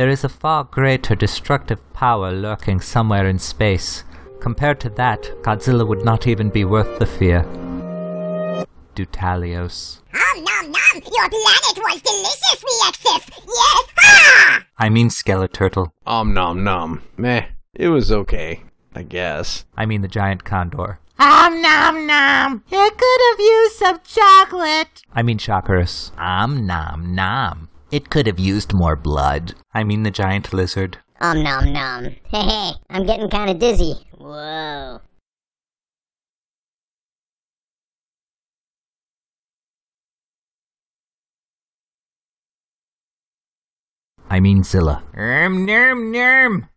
There is a far greater destructive power lurking somewhere in space. Compared to that, Godzilla would not even be worth the fear. Dutalios. Om nom nom! Your planet was deliciously excessive! Yes! Ha! I mean Skeleturtle. Om nom nom. Meh. It was okay. I guess. I mean the giant condor. Om nom nom. It could have used some chocolate. I mean Shockers. Om nom nom. It could have used more blood. I mean the giant lizard. Om nom nom. Hey, hey, I'm getting kinda dizzy. Whoa. I mean Zilla. Erm nerm nerm.